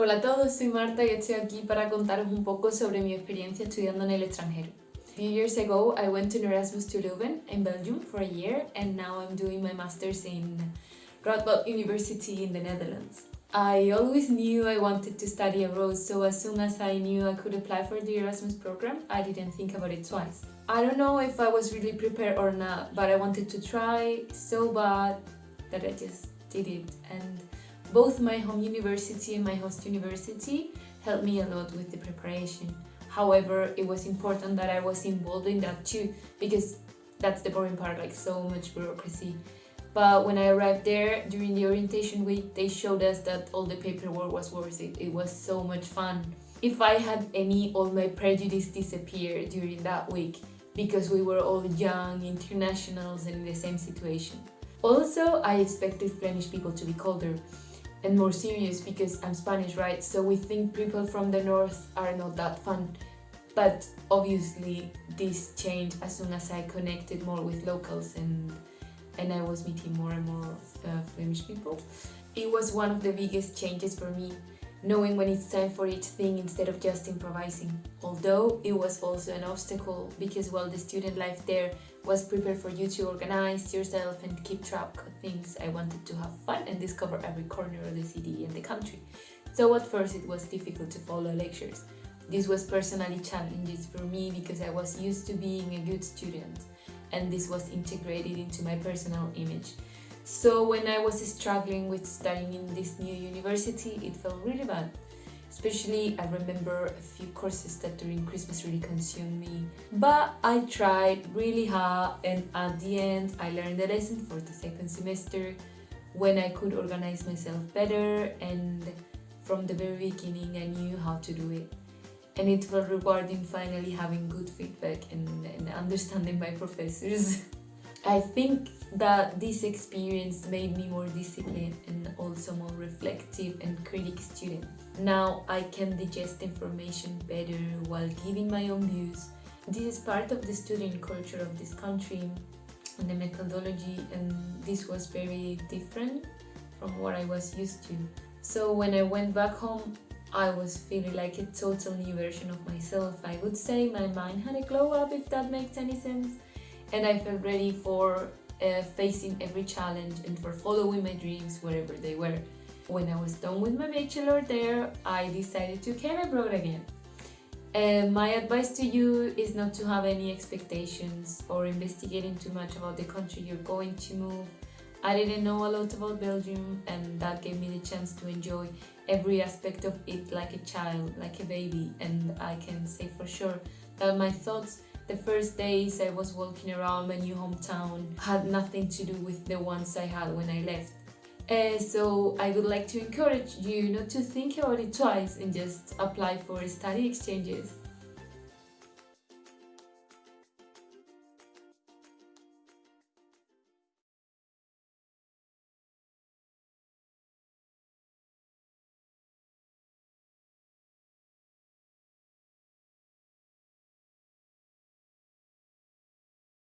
Hola a todos, soy Marta y estoy aquí para contaros un poco sobre mi experiencia estudiando en el extranjero. A few years ago, I went to Erasmus to Leuven in Belgium for a year and now I'm doing my master's in Radboud University in the Netherlands. I always knew I wanted to study abroad, so as soon as I knew I could apply for the Erasmus program, I didn't think about it twice. I don't know if I was really prepared or not, but I wanted to try so bad that I just did it. And both my home university and my host university helped me a lot with the preparation. However, it was important that I was involved in that too, because that's the boring part, like so much bureaucracy. But when I arrived there, during the orientation week, they showed us that all the paperwork was worth it. It was so much fun. If I had any, all my prejudice disappeared during that week because we were all young internationals and in the same situation. Also, I expected Flemish people to be colder and more serious because I'm Spanish, right? So we think people from the north are not that fun. But obviously this changed as soon as I connected more with locals and and I was meeting more and more uh, Flemish people. It was one of the biggest changes for me, knowing when it's time for each thing instead of just improvising. Although it was also an obstacle because while the student life there was prepared for you to organize yourself and keep track of things, I wanted to have fun and discover every corner of the city and the country. So at first it was difficult to follow lectures. This was personally challenging for me because I was used to being a good student and this was integrated into my personal image. So when I was struggling with studying in this new university, it felt really bad. Especially, I remember a few courses that during Christmas really consumed me. But I tried really hard and at the end, I learned the lesson for the second semester when I could organize myself better and from the very beginning I knew how to do it and it felt rewarding finally having good feedback and, and understanding my professors. I think that this experience made me more disciplined and also more reflective and critic student. Now I can digest information better while giving my own views. This is part of the student culture of this country and the methodology and this was very different from what I was used to. So when I went back home, I was feeling like a total new version of myself. I would say my mind had a glow up if that makes any sense and I felt ready for uh, facing every challenge and for following my dreams wherever they were. When I was done with my bachelor there, I decided to come abroad again. My advice to you is not to have any expectations or investigating too much about the country you're going to move I didn't know a lot about Belgium and that gave me the chance to enjoy every aspect of it like a child, like a baby and I can say for sure that my thoughts the first days I was walking around my new hometown had nothing to do with the ones I had when I left. Uh, so I would like to encourage you not to think about it twice and just apply for study exchanges.